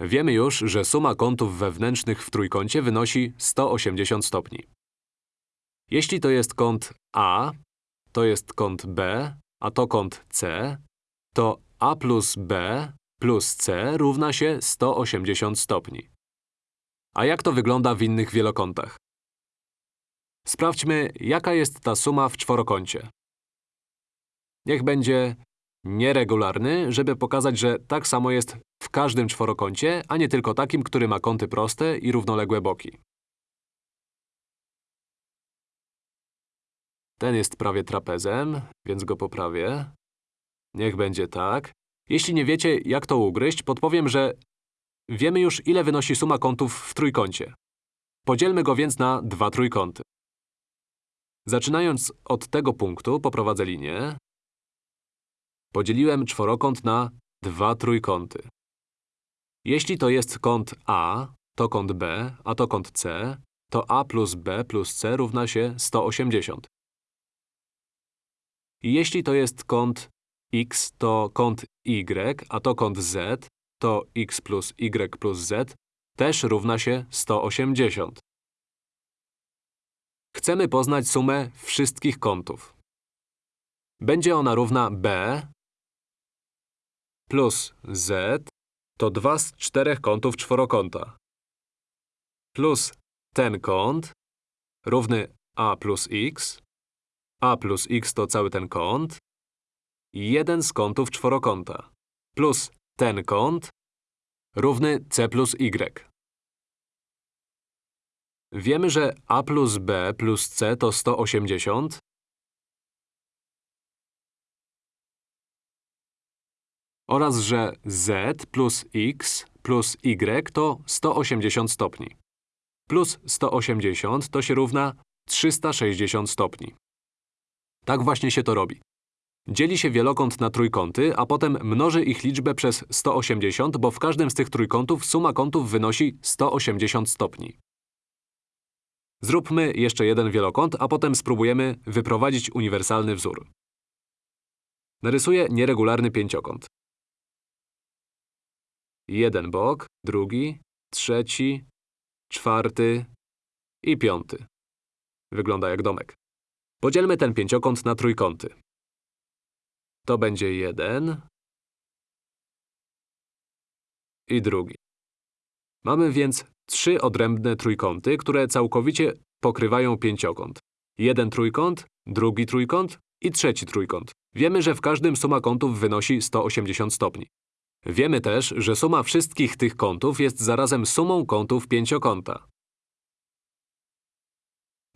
Wiemy już, że suma kątów wewnętrznych w trójkącie wynosi 180 stopni. Jeśli to jest kąt A, to jest kąt B, a to kąt C, to A plus B plus C równa się 180 stopni. A jak to wygląda w innych wielokątach? Sprawdźmy, jaka jest ta suma w czworokącie. Niech będzie nieregularny, żeby pokazać, że tak samo jest w każdym czworokącie, a nie tylko takim, który ma kąty proste i równoległe boki. Ten jest prawie trapezem, więc go poprawię. Niech będzie tak. Jeśli nie wiecie, jak to ugryźć, podpowiem, że wiemy już, ile wynosi suma kątów w trójkącie. Podzielmy go więc na dwa trójkąty. Zaczynając od tego punktu, poprowadzę linię. Podzieliłem czworokąt na dwa trójkąty. Jeśli to jest kąt A, to kąt B, a to kąt C, to A plus B plus C równa się 180. I jeśli to jest kąt x, to kąt y, a to kąt z, to x plus y plus z też równa się 180. Chcemy poznać sumę wszystkich kątów. Będzie ona równa b plus z to dwa z czterech kątów czworokąta. Plus ten kąt równy a plus x. a plus x to cały ten kąt. Jeden z kątów czworokąta. Plus ten kąt równy c plus y. Wiemy, że a plus b plus c to 180. Oraz, że z plus x plus y to 180 stopni. Plus 180 to się równa 360 stopni. Tak właśnie się to robi. Dzieli się wielokąt na trójkąty, a potem mnoży ich liczbę przez 180, bo w każdym z tych trójkątów suma kątów wynosi 180 stopni. Zróbmy jeszcze jeden wielokąt, a potem spróbujemy wyprowadzić uniwersalny wzór. Narysuję nieregularny pięciokąt. Jeden bok, drugi, trzeci, czwarty i piąty. Wygląda jak domek. Podzielmy ten pięciokąt na trójkąty. To będzie jeden i drugi. Mamy więc trzy odrębne trójkąty, które całkowicie pokrywają pięciokąt. Jeden trójkąt, drugi trójkąt i trzeci trójkąt. Wiemy, że w każdym suma kątów wynosi 180 stopni. Wiemy też, że suma wszystkich tych kątów jest zarazem sumą kątów pięciokąta.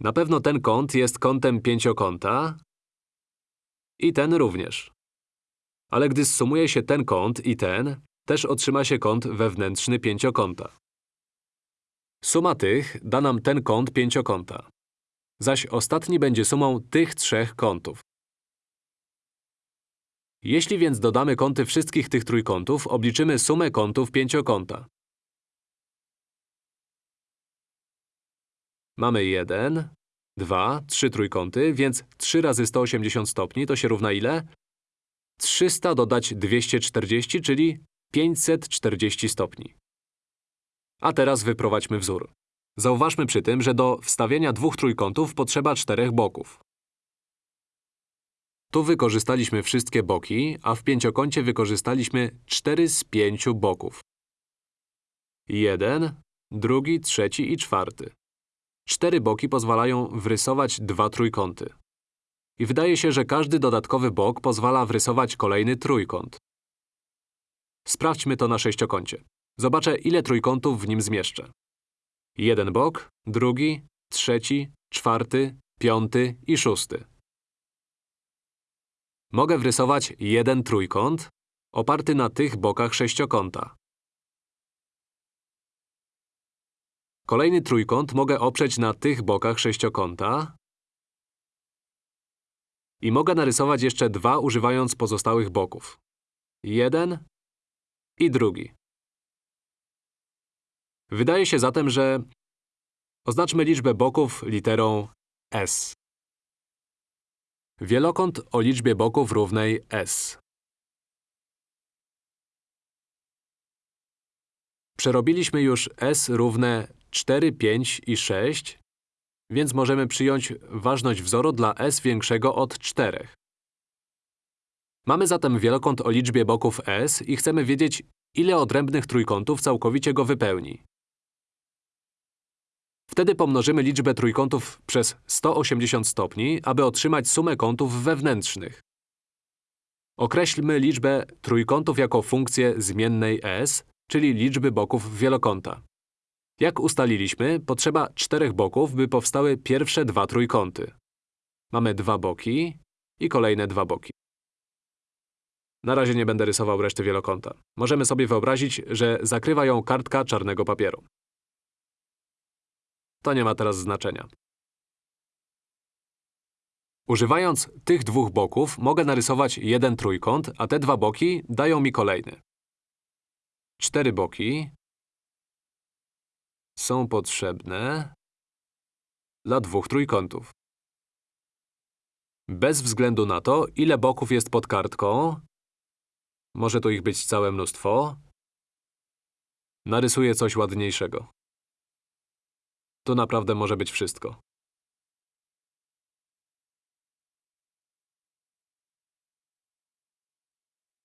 Na pewno ten kąt jest kątem pięciokąta i ten również. Ale gdy zsumuje się ten kąt i ten, też otrzyma się kąt wewnętrzny pięciokąta. Suma tych da nam ten kąt pięciokąta. Zaś ostatni będzie sumą tych trzech kątów. Jeśli więc dodamy kąty wszystkich tych trójkątów, obliczymy sumę kątów pięciokąta. Mamy 1, 2, 3 trójkąty, więc 3 razy 180 stopni to się równa ile? 300 dodać 240, czyli 540 stopni. A teraz wyprowadźmy wzór. Zauważmy przy tym, że do wstawienia dwóch trójkątów potrzeba czterech boków. Tu wykorzystaliśmy wszystkie boki, a w pięciokącie wykorzystaliśmy 4 z 5 boków. Jeden, drugi, trzeci i czwarty. Cztery boki pozwalają wrysować dwa trójkąty. I wydaje się, że każdy dodatkowy bok pozwala wrysować kolejny trójkąt. Sprawdźmy to na sześciokącie. Zobaczę, ile trójkątów w nim zmieszczę. Jeden bok, drugi, trzeci, czwarty, piąty i szósty. Mogę wrysować jeden trójkąt oparty na tych bokach sześciokąta. Kolejny trójkąt mogę oprzeć na tych bokach sześciokąta i mogę narysować jeszcze dwa używając pozostałych boków. Jeden i drugi. Wydaje się zatem, że oznaczmy liczbę boków literą S. Wielokąt o liczbie boków równej S. Przerobiliśmy już s równe 4, 5 i 6, więc możemy przyjąć ważność wzoru dla s większego od 4. Mamy zatem wielokąt o liczbie boków s i chcemy wiedzieć, ile odrębnych trójkątów całkowicie go wypełni. Wtedy pomnożymy liczbę trójkątów przez 180 stopni, aby otrzymać sumę kątów wewnętrznych. Określmy liczbę trójkątów jako funkcję zmiennej s, czyli liczby boków wielokąta. Jak ustaliliśmy, potrzeba czterech boków, by powstały pierwsze dwa trójkąty. Mamy dwa boki i kolejne dwa boki. Na razie nie będę rysował reszty wielokąta. Możemy sobie wyobrazić, że zakrywa ją kartka czarnego papieru. To nie ma teraz znaczenia. Używając tych dwóch boków mogę narysować jeden trójkąt, a te dwa boki dają mi kolejny. Cztery boki są potrzebne dla dwóch trójkątów. Bez względu na to, ile boków jest pod kartką, może tu ich być całe mnóstwo, narysuję coś ładniejszego. To naprawdę może być wszystko.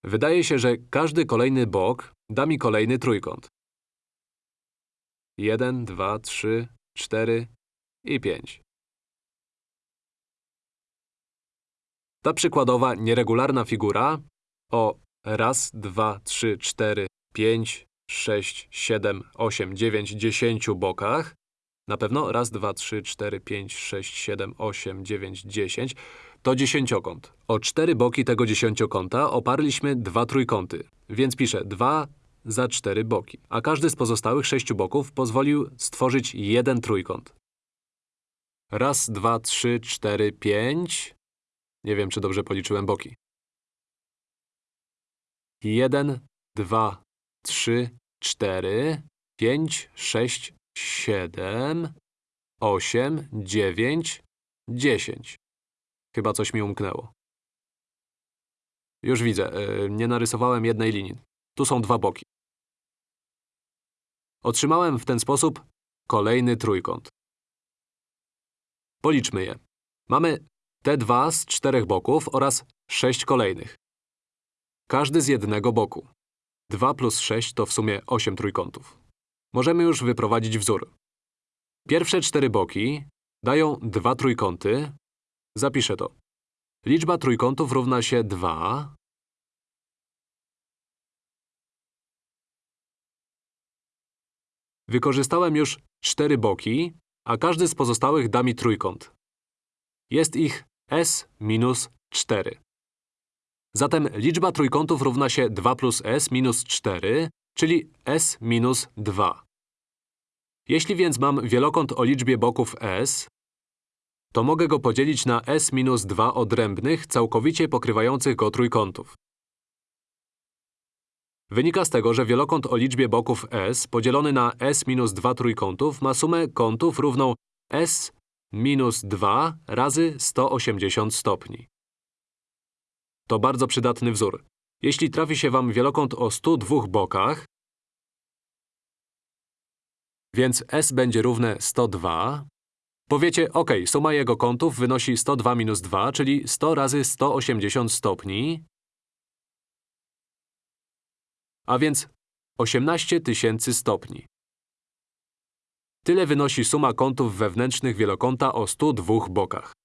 Wydaje się, że każdy kolejny bok da mi kolejny trójkąt. 1, 2, 3, 4 i 5. Ta przykładowa nieregularna figura o raz, dwa, trzy, cztery, pięć, sześć, siedem, osiem, dziewięć, dziesięciu bokach na pewno raz, dwa, trzy, cztery, pięć, sześć, siedem, osiem, dziewięć, dziesięć to dziesięciokąt. O cztery boki tego dziesięciokąta oparliśmy dwa trójkąty, więc piszę 2 za cztery boki. A każdy z pozostałych sześciu boków pozwolił stworzyć jeden trójkąt. Raz, dwa, trzy, cztery, pięć… Nie wiem, czy dobrze policzyłem boki. Jeden, dwa, trzy, cztery, pięć, sześć, siedem, osiem, dziewięć, dziesięć. Chyba coś mi umknęło. Już widzę, yy, nie narysowałem jednej linii. Tu są dwa boki. Otrzymałem w ten sposób kolejny trójkąt. Policzmy je. Mamy te dwa z czterech boków oraz sześć kolejnych. Każdy z jednego boku. 2 plus 6 to w sumie 8 trójkątów. Możemy już wyprowadzić wzór. Pierwsze cztery boki dają dwa trójkąty. Zapiszę to. Liczba trójkątów równa się 2. Wykorzystałem już cztery boki, a każdy z pozostałych da mi trójkąt. Jest ich s minus 4. Zatem liczba trójkątów równa się 2 plus s minus 4, czyli s minus 2. Jeśli więc mam wielokąt o liczbie boków s, to mogę go podzielić na s minus 2 odrębnych, całkowicie pokrywających go trójkątów. Wynika z tego, że wielokąt o liczbie boków s podzielony na s minus 2 trójkątów ma sumę kątów równą s minus 2 razy 180 stopni. To bardzo przydatny wzór. Jeśli trafi się Wam wielokąt o 102 bokach, więc S będzie równe 102, powiecie, ok, suma jego kątów wynosi 102 minus 2, czyli 100 razy 180 stopni, a więc 18 tysięcy stopni. Tyle wynosi suma kątów wewnętrznych wielokąta o 102 bokach.